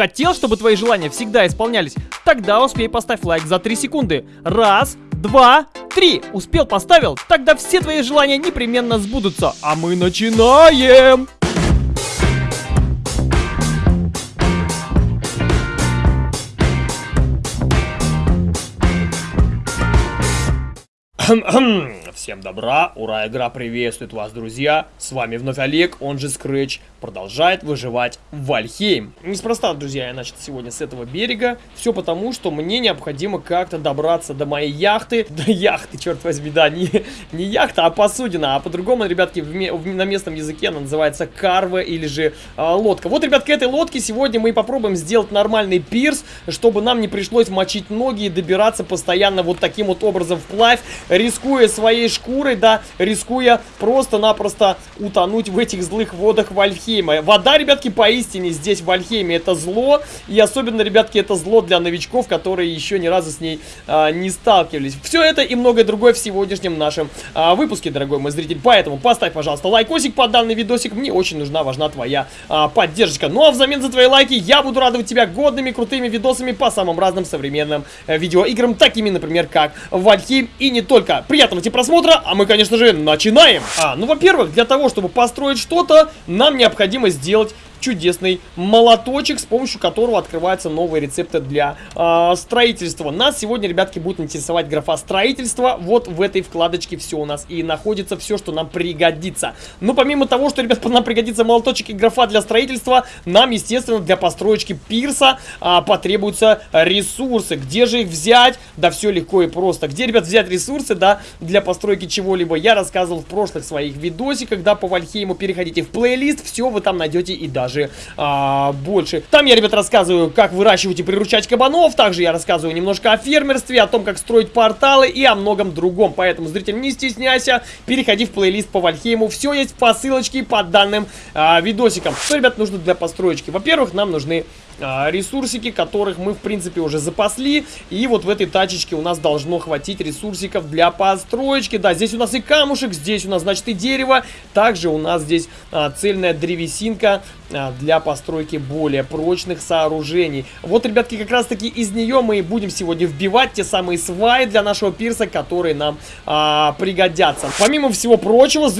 Хотел, чтобы твои желания всегда исполнялись? Тогда успей поставь лайк за 3 секунды. Раз, два, три. Успел, поставил? Тогда все твои желания непременно сбудутся. А мы начинаем! Всем добра, ура, игра приветствует вас, друзья. С вами вновь Олег, он же Scratch, продолжает выживать в Вальхейм. Неспроста, друзья, я начал сегодня с этого берега. Все потому, что мне необходимо как-то добраться до моей яхты. До яхты, черт возьми, да, не, не яхта, а посудина. А по-другому, ребятки, в, в, на местном языке она называется карва или же а, лодка. Вот, ребят, к этой лодке сегодня мы попробуем сделать нормальный пирс, чтобы нам не пришлось мочить ноги и добираться постоянно вот таким вот образом вплавь, рискуя своей шкурой, да, рискуя просто-напросто утонуть в этих злых водах Вальхейма. Вода, ребятки, поистине здесь в Вальхейме это зло, и особенно, ребятки, это зло для новичков, которые еще ни разу с ней а, не сталкивались. Все это и многое другое в сегодняшнем нашем а, выпуске, дорогой мой зритель. Поэтому поставь, пожалуйста, лайкосик под данный видосик, мне очень нужна, важна твоя а, поддержка. Ну а взамен за твои лайки я буду радовать тебя годными, крутыми видосами по самым разным современным э, видеоиграм, такими, например, как Вальхейм и не только. Приятного тебе просмотра! Просмотра, а мы, конечно же, начинаем. А, ну, во-первых, для того, чтобы построить что-то, нам необходимо сделать чудесный молоточек, с помощью которого открываются новые рецепты для э, строительства. Нас сегодня, ребятки, будет интересовать графа строительства. Вот в этой вкладочке все у нас и находится все, что нам пригодится. Но помимо того, что, ребят, нам пригодится молоточек и графа для строительства, нам, естественно, для построечки пирса э, потребуются ресурсы. Где же их взять? Да все легко и просто. Где, ребят, взять ресурсы, да, для постройки чего-либо? Я рассказывал в прошлых своих видосиках, да, по Вальхейму. Переходите в плейлист, все вы там найдете и даже даже а, больше. Там я, ребят, рассказываю, как выращивать и приручать кабанов. Также я рассказываю немножко о фермерстве, о том, как строить порталы и о многом другом. Поэтому, зритель, не стесняйся, переходи в плейлист по Вальхейму. Все есть по ссылочке под данным а, видосиком. Что, ребят, нужно для построечки? Во-первых, нам нужны ресурсики, которых мы, в принципе, уже запасли. И вот в этой тачечке у нас должно хватить ресурсиков для построечки. Да, здесь у нас и камушек, здесь у нас, значит, и дерево. Также у нас здесь а, цельная древесинка а, для постройки более прочных сооружений. Вот, ребятки, как раз-таки из нее мы и будем сегодня вбивать те самые сваи для нашего пирса, которые нам а, пригодятся. Помимо всего прочего...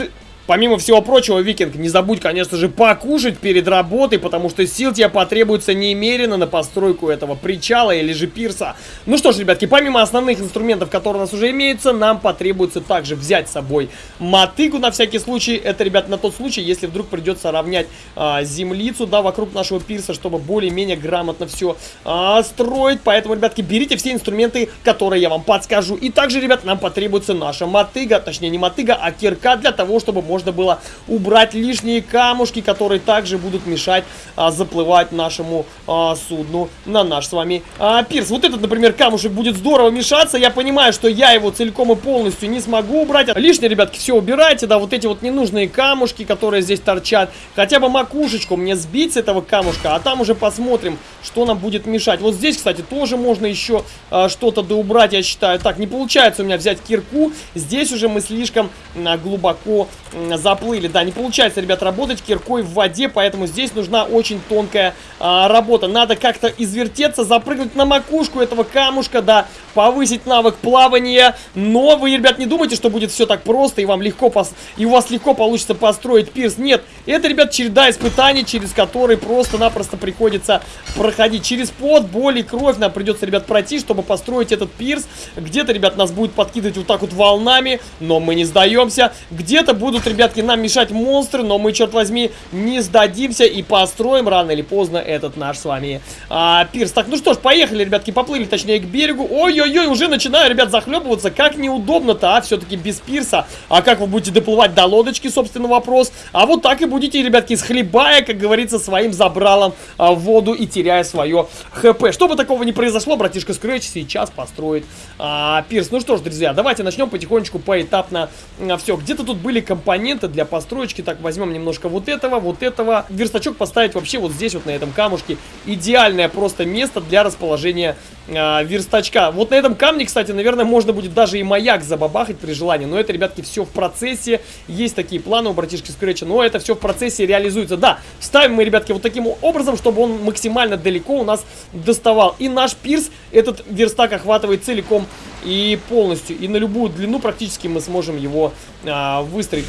Помимо всего прочего, Викинг, не забудь, конечно же, покушать перед работой, потому что сил тебе потребуется немерено на постройку этого причала или же пирса. Ну что ж, ребятки, помимо основных инструментов, которые у нас уже имеются, нам потребуется также взять с собой мотыгу на всякий случай. Это, ребят, на тот случай, если вдруг придется равнять а, землицу, да, вокруг нашего пирса, чтобы более-менее грамотно все а, строить. Поэтому, ребятки, берите все инструменты, которые я вам подскажу. И также, ребят, нам потребуется наша мотыга, точнее не мотыга, а кирка для того, чтобы можно можно было убрать лишние камушки, которые также будут мешать а, заплывать нашему а, судну на наш с вами а, пирс. Вот этот, например, камушек будет здорово мешаться. Я понимаю, что я его целиком и полностью не смогу убрать. Лишние, ребятки, все убирайте, да, вот эти вот ненужные камушки, которые здесь торчат. Хотя бы макушечку мне сбить с этого камушка, а там уже посмотрим, что нам будет мешать. Вот здесь, кстати, тоже можно еще а, что-то доубрать, я считаю. Так, не получается у меня взять кирку. Здесь уже мы слишком а, глубоко заплыли. Да, не получается, ребят, работать киркой в воде, поэтому здесь нужна очень тонкая а, работа. Надо как-то извертеться, запрыгнуть на макушку этого камушка, да, повысить навык плавания. Но вы, ребят, не думайте, что будет все так просто и вам легко пос... и у вас легко получится построить пирс. Нет, это, ребят, череда испытаний, через которые просто-напросто приходится проходить. Через пот, боль и кровь нам придется, ребят, пройти, чтобы построить этот пирс. Где-то, ребят, нас будет подкидывать вот так вот волнами, но мы не сдаемся. Где-то будут, ребятки, нам мешать монстры, но мы, черт возьми, не сдадимся и построим рано или поздно этот наш с вами а, пирс. Так, ну что ж, поехали, ребятки, поплыли, точнее, к берегу. Ой-ой-ой, уже начинаю, ребят, захлебываться. Как неудобно-то, а, все-таки без пирса. А как вы будете доплывать до лодочки, собственно, вопрос. А вот так и будете, ребятки, схлебая, как говорится, своим забралом а, воду и теряя свое хп. Чтобы такого не произошло, братишка Scratch сейчас построит а, пирс. Ну что ж, друзья, давайте начнем потихонечку, поэтапно а, все. Где-то тут были компоненты компоненты для построечки. Так, возьмем немножко вот этого, вот этого. Верстачок поставить вообще вот здесь, вот на этом камушке. Идеальное просто место для расположения э, верстачка. Вот на этом камне, кстати, наверное, можно будет даже и маяк забабахать при желании. Но это, ребятки, все в процессе. Есть такие планы у братишки Скретча, но это все в процессе реализуется. Да, ставим мы, ребятки, вот таким образом, чтобы он максимально далеко у нас доставал. И наш пирс этот верстак охватывает целиком и полностью. И на любую длину практически мы сможем его а, выстроить.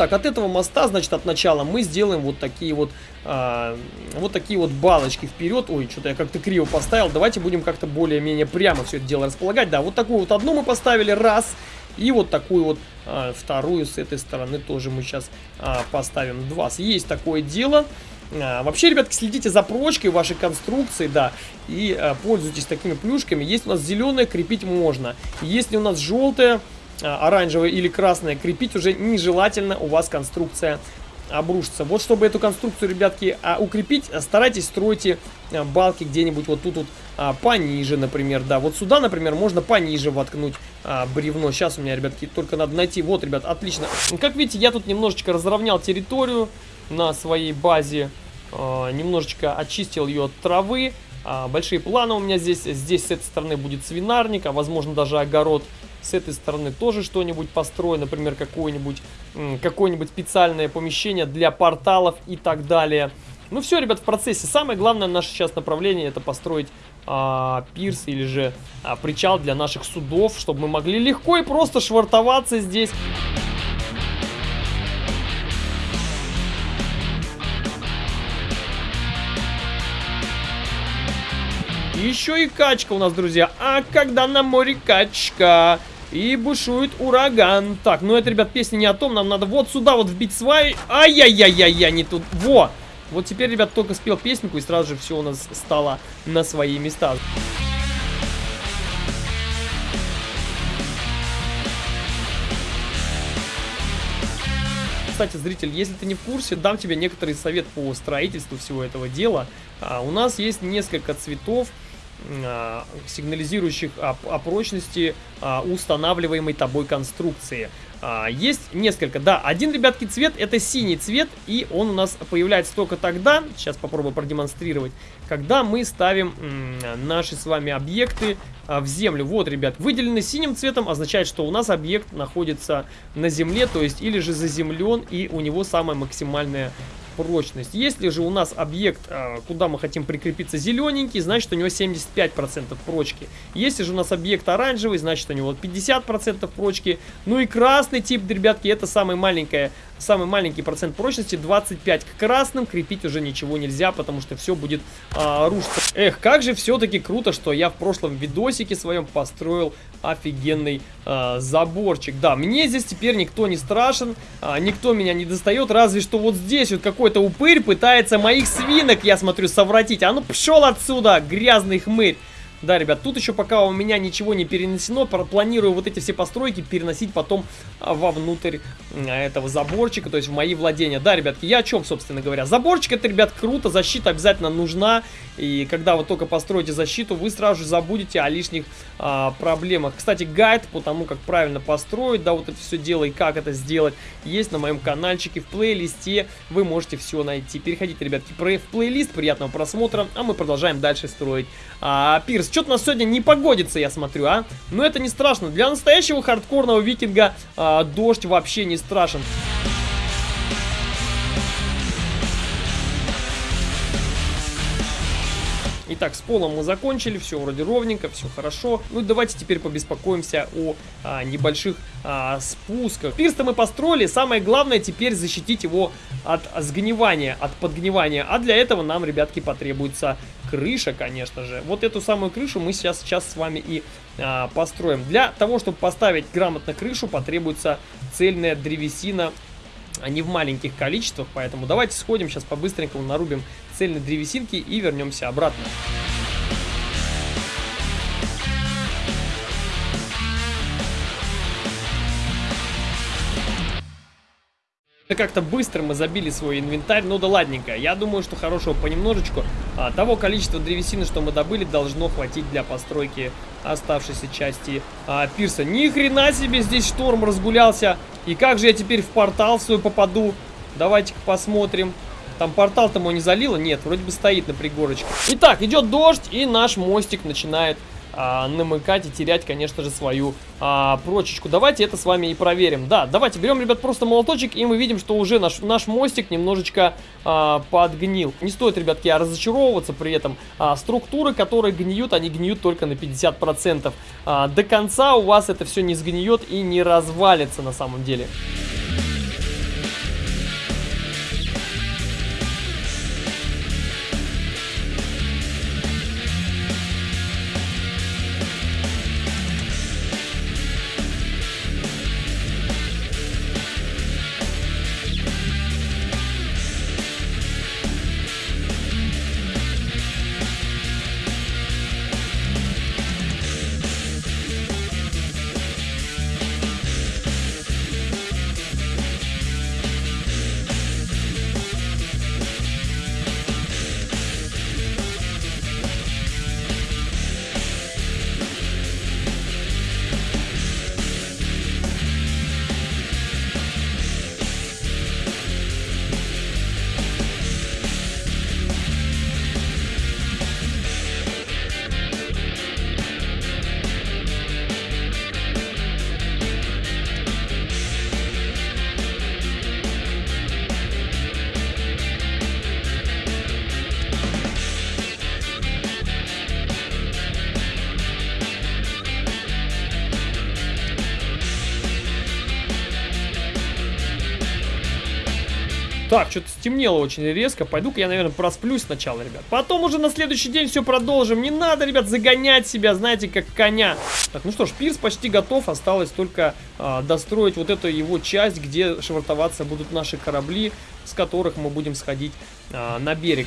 Так, от этого моста, значит, от начала мы сделаем вот такие вот, а, вот такие вот балочки вперед. Ой, что-то я как-то криво поставил. Давайте будем как-то более-менее прямо все это дело располагать. Да, вот такую вот одну мы поставили, раз. И вот такую вот а, вторую с этой стороны тоже мы сейчас а, поставим, два. Есть такое дело. А, вообще, ребятки, следите за прочкой вашей конструкции, да, и а, пользуйтесь такими плюшками. Есть у нас зеленое, крепить можно. Если у нас желтое, оранжевое или красное крепить уже нежелательно, у вас конструкция обрушится. Вот чтобы эту конструкцию, ребятки, а, укрепить, старайтесь стройте а, балки где-нибудь вот тут вот пониже, например, да. Вот сюда, например, можно пониже воткнуть бревно. Сейчас у меня, ребятки, только надо найти. Вот, ребят, отлично. Как видите, я тут немножечко разровнял территорию на своей базе. Немножечко очистил ее от травы. Большие планы у меня здесь. Здесь с этой стороны будет свинарник, а возможно даже огород. С этой стороны тоже что-нибудь построю, например, какое-нибудь какое-нибудь специальное помещение для порталов и так далее. Ну все, ребят, в процессе. Самое главное наше сейчас направление это построить а, пирс или же а, причал для наших судов, чтобы мы могли легко и просто швартоваться здесь. Еще и качка у нас, друзья. А когда на море качка? И бушует ураган. Так, ну это, ребят, песня не о том. Нам надо вот сюда вот вбить сваи. Ай-яй-яй-яй-яй, не тут. Во! Вот теперь, ребят, только спел песенку, и сразу же все у нас стало на свои места. Кстати, зритель, если ты не в курсе, дам тебе некоторый совет по строительству всего этого дела. А, у нас есть несколько цветов сигнализирующих о, о прочности а, устанавливаемой тобой конструкции. А, есть несколько, да, один, ребятки, цвет это синий цвет, и он у нас появляется только тогда, сейчас попробую продемонстрировать, когда мы ставим наши с вами объекты в землю. Вот, ребят, выделенный синим цветом означает, что у нас объект находится на земле, то есть или же заземлен, и у него самая максимальная прочность. Если же у нас объект, а, куда мы хотим прикрепиться, зелененький, значит у него 75% прочки. Если же у нас объект оранжевый, значит у него 50% прочки. Ну и красный тип, ребятки, это самая маленькая самый маленький процент прочности 25. К красным крепить уже ничего нельзя, потому что все будет а, рушиться. Эх, как же все-таки круто, что я в прошлом видосике своем построил офигенный а, заборчик. Да, мне здесь теперь никто не страшен, а, никто меня не достает, разве что вот здесь вот какой-то упырь пытается моих свинок, я смотрю, совратить. А ну пшел отсюда, грязный хмырь. Да, ребят, тут еще пока у меня ничего не перенесено, планирую вот эти все постройки переносить потом а, вовнутрь этого заборчика, то есть в мои владения. Да, ребятки, я о чем, собственно говоря? Заборчик это, ребят, круто, защита обязательно нужна, и когда вы только построите защиту, вы сразу же забудете о лишних а, проблемах. Кстати, гайд по тому, как правильно построить, да, вот это все дело и как это сделать, есть на моем каналчике в плейлисте, вы можете все найти. Переходите, ребятки, в плейлист, приятного просмотра, а мы продолжаем дальше строить а, пирс что-то у нас сегодня не погодится, я смотрю, а? Но это не страшно. Для настоящего хардкорного викинга а, дождь вообще не страшен. Итак, с полом мы закончили, все вроде ровненько, все хорошо. Ну давайте теперь побеспокоимся о а, небольших а, спусках. Пирс-то мы построили, самое главное теперь защитить его от сгнивания, от подгнивания. А для этого нам, ребятки, потребуется крыша, конечно же. Вот эту самую крышу мы сейчас, сейчас с вами и а, построим. Для того, чтобы поставить грамотно крышу, потребуется цельная древесина а не в маленьких количествах, поэтому давайте сходим сейчас по-быстренькому нарубим цельной древесинки и вернемся обратно. Как-то быстро мы забили свой инвентарь, ну да ладненько. Я думаю, что хорошего понемножечку. А, того количества древесины, что мы добыли, должно хватить для постройки оставшейся части а, пирса. Ни хрена себе здесь шторм разгулялся. И как же я теперь в портал свой попаду? Давайте-ка посмотрим. Там портал-то мой не залило? Нет, вроде бы стоит на пригорочке. Итак, идет дождь, и наш мостик начинает а, намыкать и терять, конечно же, свою а, прочечку. Давайте это с вами и проверим. Да, давайте берем, ребят, просто молоточек, и мы видим, что уже наш, наш мостик немножечко а, подгнил. Не стоит, ребятки, разочаровываться при этом. А, структуры, которые гниют, они гниют только на 50%. А, до конца у вас это все не сгниет и не развалится на самом деле. Так, что-то стемнело очень резко. Пойду-ка я, наверное, просплюсь сначала, ребят. Потом уже на следующий день все продолжим. Не надо, ребят, загонять себя, знаете, как коня. Так, ну что ж, пирс почти готов. Осталось только а, достроить вот эту его часть, где швартоваться будут наши корабли, с которых мы будем сходить а, на берег.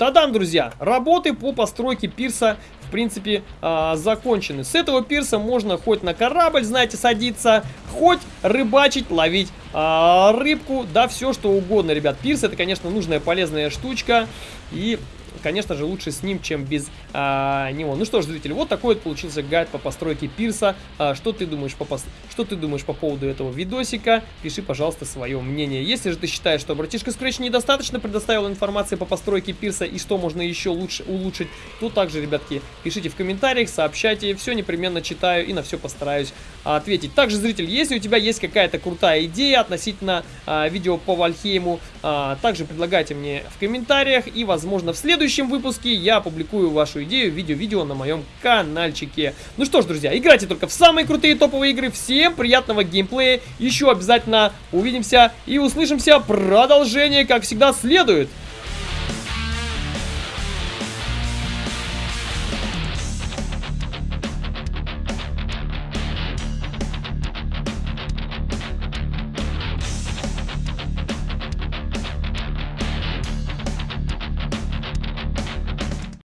Тадам, друзья! Работы по постройке пирса в принципе, э, закончены. С этого пирса можно хоть на корабль, знаете, садиться, хоть рыбачить, ловить э, рыбку, да, все что угодно, ребят. Пирс это, конечно, нужная полезная штучка. И конечно же, лучше с ним, чем без а, него. Ну что ж, зрители, вот такой вот получился гайд по постройке пирса. А, что, ты думаешь по пос... что ты думаешь по поводу этого видосика? Пиши, пожалуйста, свое мнение. Если же ты считаешь, что братишка Scratch недостаточно предоставил информации по постройке пирса и что можно еще лучше улучшить, то также, ребятки, пишите в комментариях, сообщайте, все непременно читаю и на все постараюсь ответить. Также, зритель, если у тебя есть какая-то крутая идея относительно а, видео по Вальхейму, а, также предлагайте мне в комментариях и, возможно, в следующем выпуске я опубликую идею видео-видео на моем каналчике. Ну что ж, друзья, играйте только в самые крутые топовые игры. Всем приятного геймплея. Еще обязательно увидимся и услышимся. Продолжение, как всегда, следует.